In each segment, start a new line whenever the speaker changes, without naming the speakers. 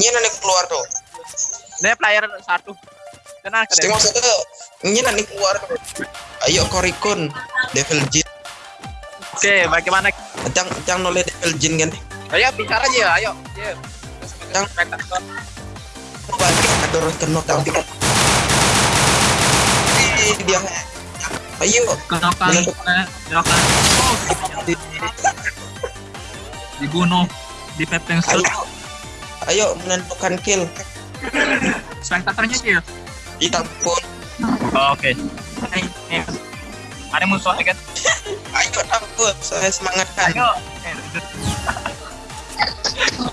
Ini nanti keluar tuh.
Ini player satu. Tenang ke
Pasti maksudnya ini nanti keluar. Ayo Korikun, Devil Jin.
Oke, bagaimana?
Cang cang noleh Devil Jin kan.
Ayo bicara aja, ayo. Iya.
Cang balik ada kenok tapi kan. Dia. Ayo.
Oh, dibunuh di pepeng
Ayo. Ayo menentukan kill.
spektatornya kill.
Ditampun.
Oh, Oke. Ada musuh kan?
Ayo tampun. Saya semangatkan.
Ayo. Eh,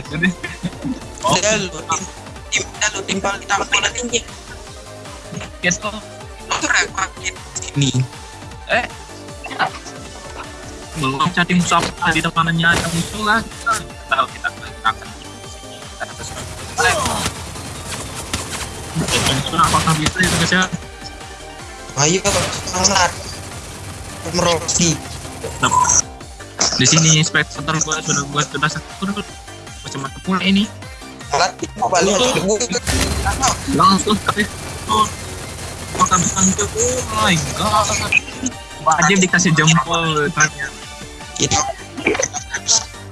Jadi, oh,
Udah lu tim, tim, udah lu timpal ditampun nanti.
gitu.
Itu repakin sini.
Eh, belum musuh apa di depannya ada musuh kan? Tahu kita akan kita harus apakah bisa itu guys ya?
Ayo. Merosi.
Nah, di sini spektator gua sudah gua sudah satu macam mana pula ini langsung ke oh, makan santai oh my god wajib dikasih jempol tanya
Kita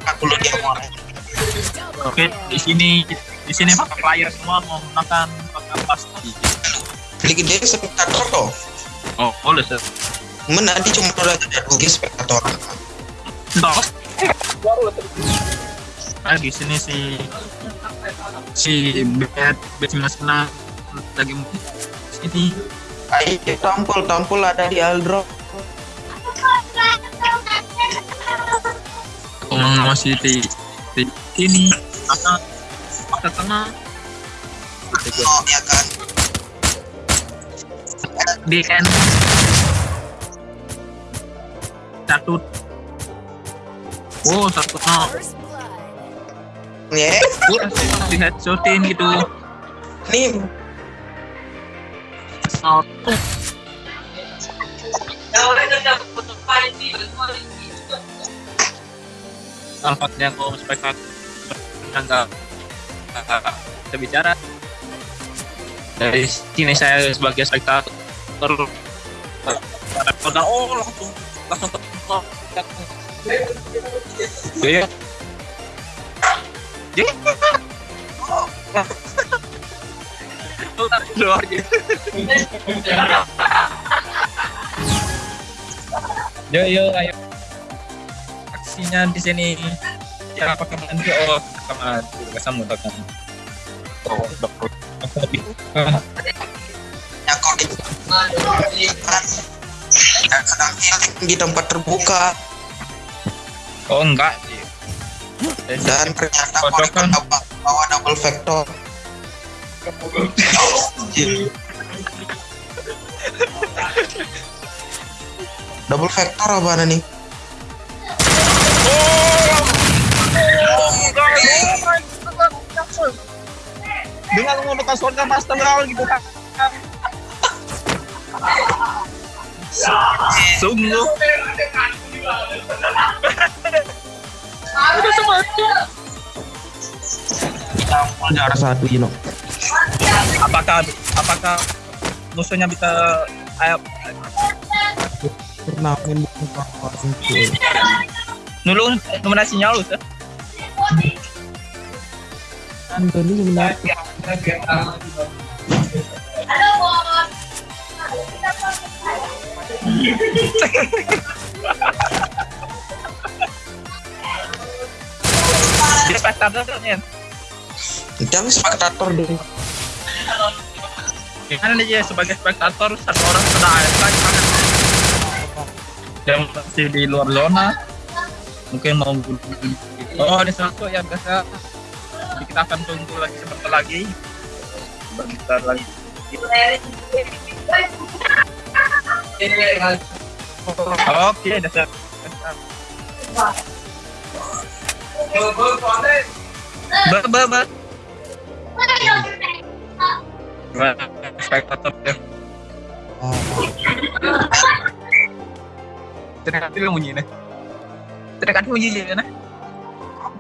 aku lu dia mau.
oke di sini di sini para player semua mau makan makan pasti
Lagi dia spektator toh.
oh boleh sih
Men nanti cuma ada rugi spektator.
Stop. Nah, di sini si si bed bed sembilan lagi sini
Ayo tampul tampul ada di Aldro.
Masih di di sini maka maka tengah.
Oh ya kan.
di end. Satu. Oh satu no.
Ya,
di headshotin gitu.
Nih.
Satu Alfatnya aku spektator enggak kita bicara. Dari sini saya sebagai spektator pada oh langsung langsung ya ya luar gitu yo yo ayo aksinya di sini. Ya apa kamu oh kamu kamu kamu oh dokter
ya kok di Ya, sedang healing di tempat terbuka.
Oh enggak sih.
Dan ternyata
Kodokan.
Bawa double vector. double vector apa nih?
Dengan menggunakan surga master round gitu kan.
sungguh
Ada satu you know.
Apakah apakah musuhnya bisa
Turnamen bukan kawasan
nulung nominasinya lu sih.
Antoni jangan spektator deh.
Gimana nih ya sebagai spektator satu orang sudah sana. Yang masih di luar zona. Mungkin mau Oh, ada satu yang biasa. Jadi kita akan tunggu lagi sebentar lagi. Sebentar lagi. Oke. Ba, Spektator ya.
Hati bunyi Teriak hati bunyi nih.
Oh.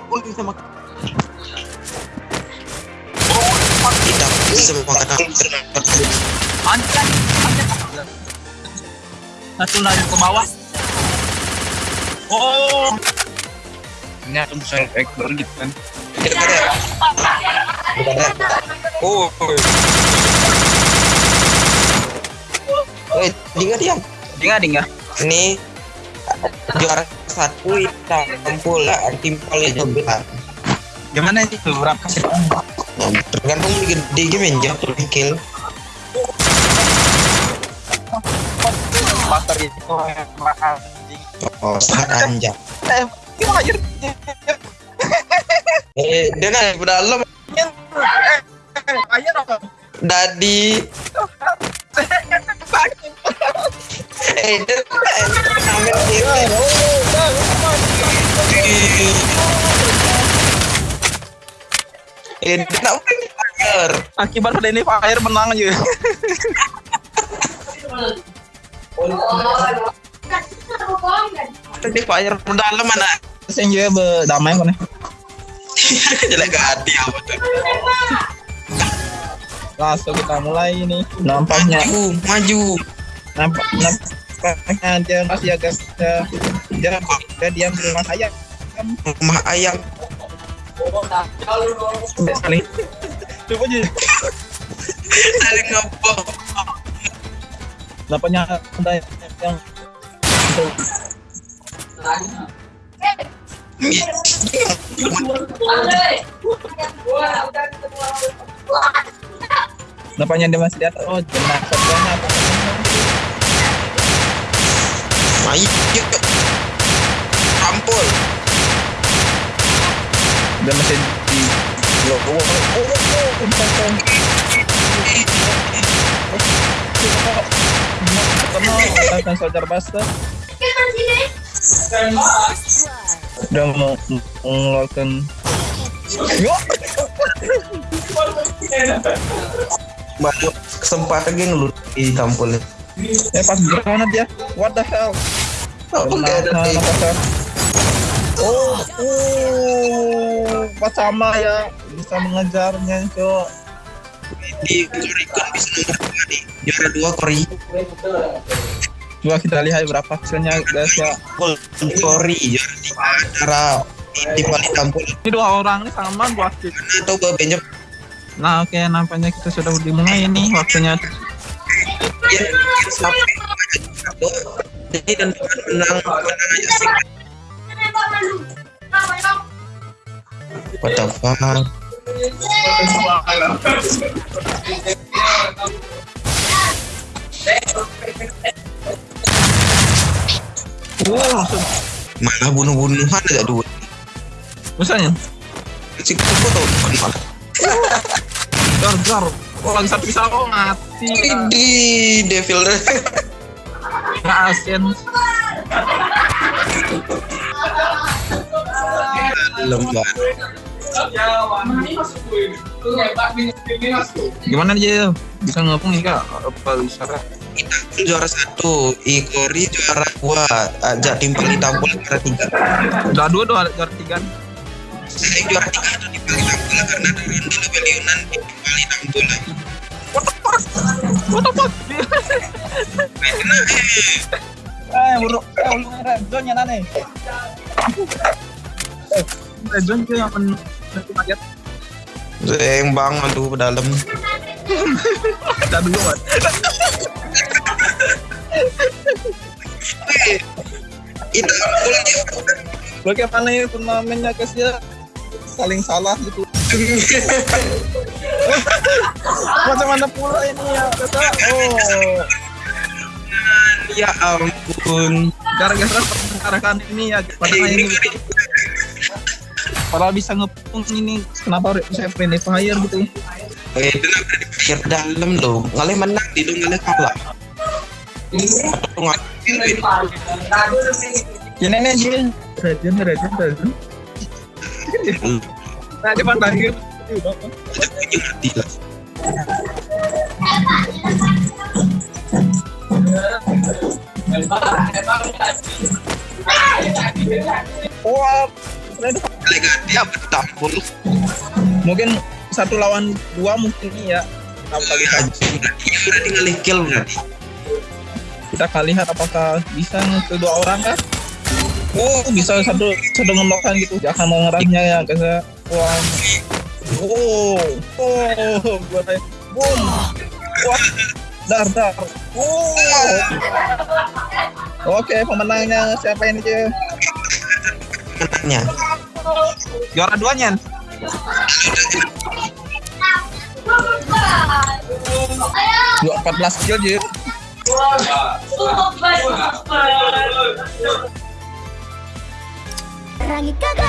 Oh, tidak bisa
Anjir. Satu lari ke bawah. Oh. Ini ada bisa ekor gitu kan.
Ada. Bukan ada. Oh. Eh, dia diam.
Dengar dengar.
Ini juara satu hitam pula timpal itu benar.
Gimana sih berapa sih?
Tergantung di gede game jatuh kill.
Pasar itu mahal anjing.
Oh, sangat anjak.
Eh, gimana aja?
Eh, dia kan di dalam
Ayo dong.
Dadi. Eh.
Akibat Denny Fire menang aja.
Tadi fire dalam mana?
Sen juga berdamai kan.
Jelek hati apa tuh?
Langsung kita mulai ini. Nampaknya
Maju, maju.
Nampak nampaknya dia masih agak dia dia, dia diam di rumah saya.
Rumah ayam.
Saling. Coba aja.
Saling ngebom.
Nampaknya ada yang nampaknya dia masih di atas. Oh, jenazah dia
yuk. Ampul.
Dia masih di Oh, oh, oh, oh, oh, oh, soldier buster. Udah mau mengeluarkan. Yo,
Baru kesempatan gini lu di tampul.
Eh pas granat ya. What the hell?
Oh, enggak ada
Nah,
sih.
nah, pasar. Oh, oh, pas sama ya bisa mengejarnya cok.
Di Korikon bisa nomor dua nih. Juara dua Kori.
Coba kita lihat berapa hasilnya guys ya.
Kori juara tiga. Cara di balik tampul.
Ini dua orang ini sama kill.
Atau bebenjok.
Nah oke nampaknya kita sudah dimulai nih waktunya.
Ya, sampai jadi dan menang menang aja sih. What the fuck?
Langsung.
Malah bunuh-bunuhan aja dua.
Misalnya,
kupu tau malah.
gar gar. Satu pisau oh, mati.
Di devil
Nggak asin.
lembar.
Gimana aja? Bisa ngepung nih kak? Apa bisa kak?
Kita pun juara satu, Ikori juara dua, ajak timpal ditampul juara tiga.
Udah dua dua juara tiga.
Saya juara tiga timpal ditampul karena ada ronde lebelionan timpal ditampul.
What the fuck? What the fuck?
Kena eh.
Eh, buruk. Eh, lu red zone nya nane. Red zone tuh yang men kaget.
Zeng banget tuh ke dalam.
Ada dulu kan.
Itu boleh dia.
Bagaimana ya turnamennya guys Saling salah gitu. Macam mana pula ini ya? Kata, oh,
Ya ampun.
gara-gara pertengkaran ini ya. Padahal ini Padahal bisa ngepung ini kenapa bisa friendly fire gitu
Eh, kenapa di pikir dalam loh? Ngalih menang di dong ngalih kalah.
Ya nenek aja rajin rajin rajin nah depan
lah.
Wah,
Dia bertampul.
mungkin satu lawan dua mungkin iya. Kita
udah.
Kita akan lihat apakah bisa ke dua orang kan? Oh, bisa satu satu ngelokan gitu. Jangan mengerasnya ya, guys. ya. Wah. Oh, oh, gua kayak boom. Wah, dar dar. Oh. Oke, pemenangnya siapa ini, cuy?
Menangnya.
Juara duanya. Dua 14 kill, cuy.
何かが